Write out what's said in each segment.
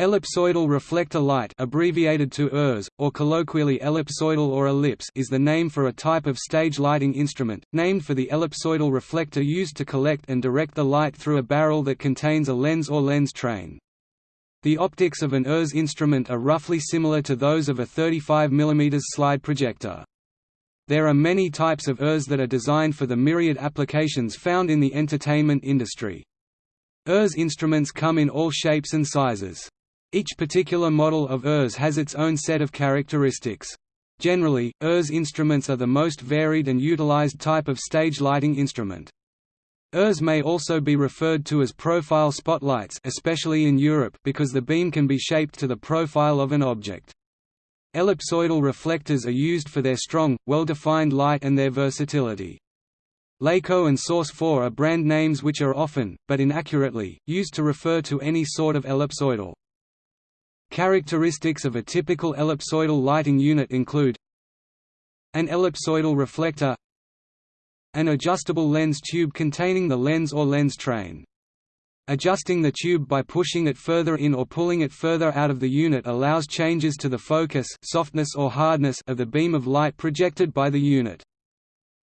Ellipsoidal reflector light abbreviated to ERS, or colloquially ellipsoidal or ellipse is the name for a type of stage lighting instrument, named for the ellipsoidal reflector used to collect and direct the light through a barrel that contains a lens or lens train. The optics of an ERS instrument are roughly similar to those of a 35 mm slide projector. There are many types of ERS that are designed for the myriad applications found in the entertainment industry. ERS instruments come in all shapes and sizes. Each particular model of ERS has its own set of characteristics. Generally, ERS instruments are the most varied and utilized type of stage lighting instrument. ERS may also be referred to as profile spotlights especially in Europe because the beam can be shaped to the profile of an object. Ellipsoidal reflectors are used for their strong, well-defined light and their versatility. Leko and Source 4 are brand names which are often, but inaccurately, used to refer to any sort of ellipsoidal. Characteristics of a typical ellipsoidal lighting unit include an ellipsoidal reflector an adjustable lens tube containing the lens or lens train. Adjusting the tube by pushing it further in or pulling it further out of the unit allows changes to the focus softness or hardness of the beam of light projected by the unit.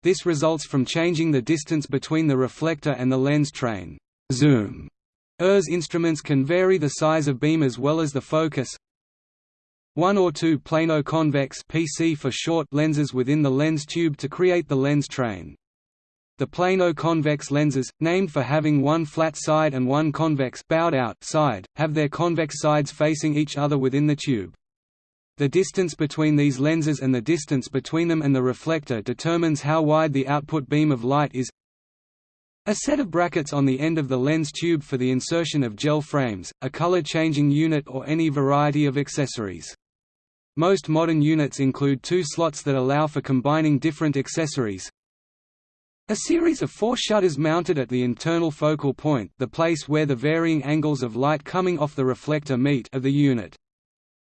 This results from changing the distance between the reflector and the lens train. Zoom ERS instruments can vary the size of beam as well as the focus. One or two plano-convex (PC for short) lenses within the lens tube to create the lens train. The plano-convex lenses, named for having one flat side and one convex bowed out side, have their convex sides facing each other within the tube. The distance between these lenses and the distance between them and the reflector determines how wide the output beam of light is a set of brackets on the end of the lens tube for the insertion of gel frames, a color-changing unit or any variety of accessories. Most modern units include two slots that allow for combining different accessories. A series of four shutters mounted at the internal focal point the place where the varying angles of light coming off the reflector meet of the unit.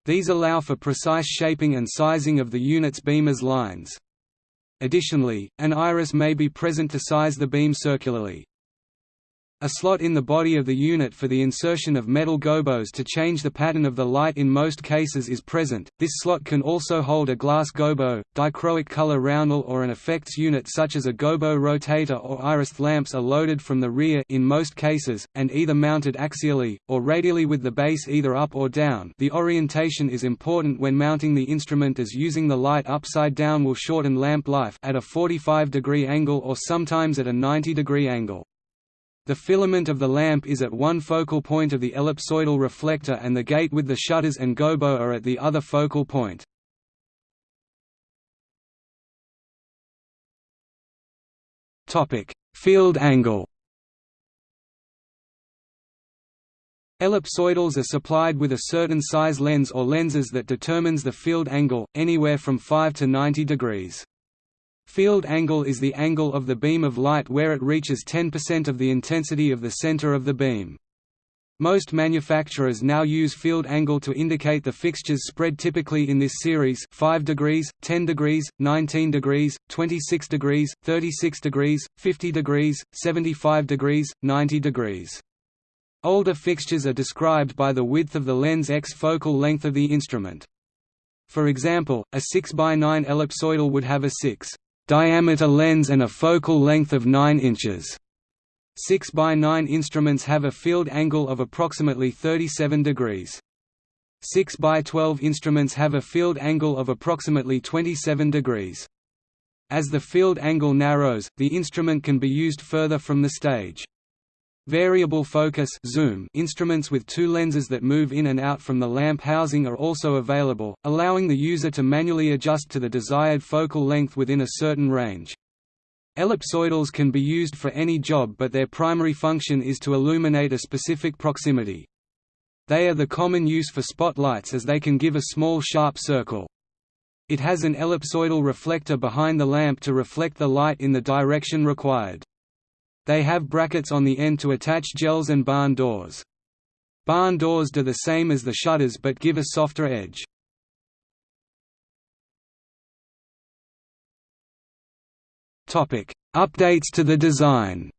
These allow for precise shaping and sizing of the unit's beam as lines. Additionally, an iris may be present to size the beam circularly. A slot in the body of the unit for the insertion of metal gobos to change the pattern of the light in most cases is present. This slot can also hold a glass gobo, dichroic color roundel or an effects unit such as a gobo rotator or iris lamps are loaded from the rear in most cases, and either mounted axially, or radially with the base either up or down the orientation is important when mounting the instrument as using the light upside down will shorten lamp life at a 45 degree angle or sometimes at a 90 degree angle. The filament of the lamp is at one focal point of the ellipsoidal reflector and the gate with the shutters and gobo are at the other focal point. Field angle Ellipsoidals are supplied with a certain size lens or lenses that determines the field angle, anywhere from 5 to 90 degrees. Field angle is the angle of the beam of light where it reaches 10% of the intensity of the center of the beam. Most manufacturers now use field angle to indicate the fixtures spread typically in this series 5 degrees, 10 degrees, 19 degrees, 26 degrees, 36 degrees, 50 degrees, 75 degrees, 90 degrees. Older fixtures are described by the width of the lens x focal length of the instrument. For example, a 6 by 9 ellipsoidal would have a 6 diameter lens and a focal length of 9 inches. 6 by 9 instruments have a field angle of approximately 37 degrees. 6 by 12 instruments have a field angle of approximately 27 degrees. As the field angle narrows, the instrument can be used further from the stage. Variable focus zoom instruments with two lenses that move in and out from the lamp housing are also available, allowing the user to manually adjust to the desired focal length within a certain range. Ellipsoidals can be used for any job but their primary function is to illuminate a specific proximity. They are the common use for spotlights as they can give a small sharp circle. It has an ellipsoidal reflector behind the lamp to reflect the light in the direction required. They have brackets on the end to attach gels and barn doors. Barn doors do the same as the shutters but give a softer edge. Updates to the design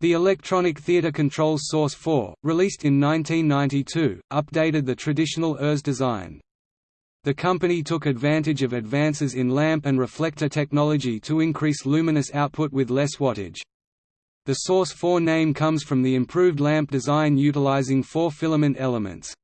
The electronic theatre controls Source 4, released in 1992, updated the traditional ERS design. The company took advantage of advances in lamp and reflector technology to increase luminous output with less wattage. The Source 4 name comes from the improved lamp design utilizing four filament elements.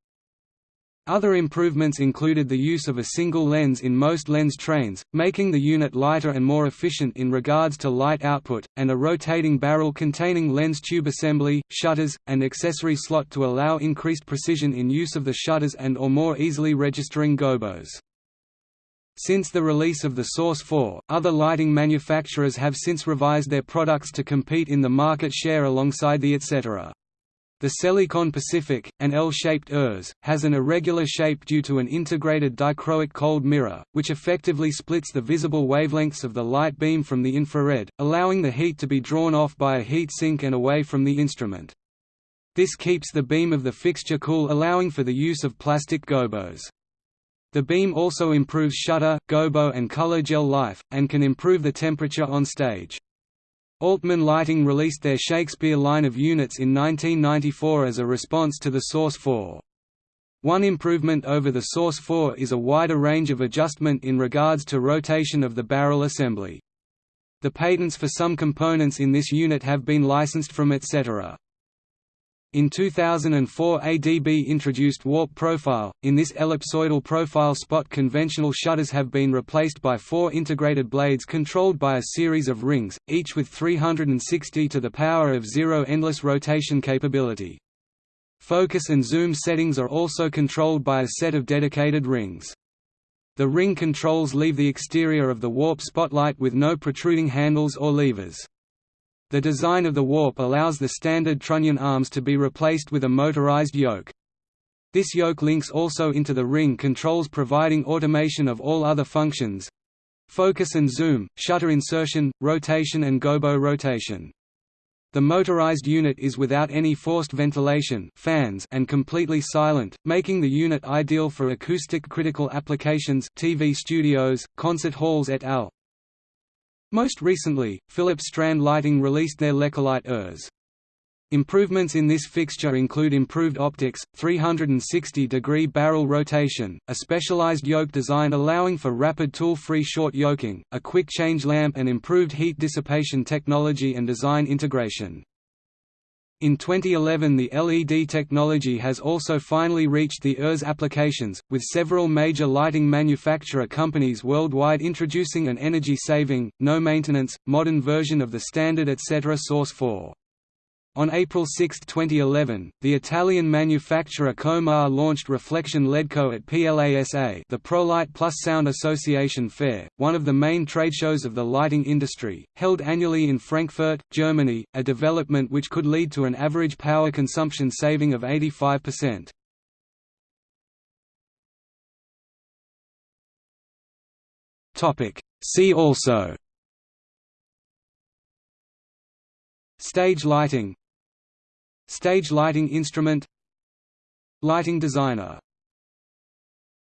Other improvements included the use of a single lens in most lens trains, making the unit lighter and more efficient in regards to light output, and a rotating barrel containing lens tube assembly, shutters, and accessory slot to allow increased precision in use of the shutters and or more easily registering gobos. Since the release of the Source 4, other lighting manufacturers have since revised their products to compete in the market share alongside the ETC. The Selecon Pacific, an L-shaped ERS, has an irregular shape due to an integrated dichroic cold mirror, which effectively splits the visible wavelengths of the light beam from the infrared, allowing the heat to be drawn off by a heat sink and away from the instrument. This keeps the beam of the fixture cool allowing for the use of plastic gobos. The beam also improves shutter, gobo and color gel life, and can improve the temperature on stage. Altman Lighting released their Shakespeare line of units in 1994 as a response to the Source 4. One improvement over the Source 4 is a wider range of adjustment in regards to rotation of the barrel assembly. The patents for some components in this unit have been licensed from ETC. In 2004 ADB introduced Warp Profile, in this ellipsoidal profile spot conventional shutters have been replaced by four integrated blades controlled by a series of rings, each with 360 to the power of 0 endless rotation capability. Focus and zoom settings are also controlled by a set of dedicated rings. The ring controls leave the exterior of the warp spotlight with no protruding handles or levers. The design of the warp allows the standard trunnion arms to be replaced with a motorized yoke. This yoke links also into the ring controls providing automation of all other functions focus and zoom, shutter insertion, rotation and gobo rotation. The motorized unit is without any forced ventilation fans and completely silent, making the unit ideal for acoustic critical applications TV studios, concert halls et al. Most recently, Philips Strand Lighting released their Lekolite ERS. Improvements in this fixture include improved optics, 360-degree barrel rotation, a specialized yoke design allowing for rapid tool-free short yoking, a quick change lamp and improved heat dissipation technology and design integration. In 2011 the LED technology has also finally reached the ERS applications, with several major lighting manufacturer companies worldwide introducing an energy-saving, no-maintenance, modern version of the standard ETC Source 4. On April 6, 2011, the Italian manufacturer Coemar launched Reflection LEDCO at PLASA the ProLight Plus Sound Association Fair, one of the main trade shows of the lighting industry, held annually in Frankfurt, Germany, a development which could lead to an average power consumption saving of 85%. See also. Stage lighting Stage lighting instrument Lighting designer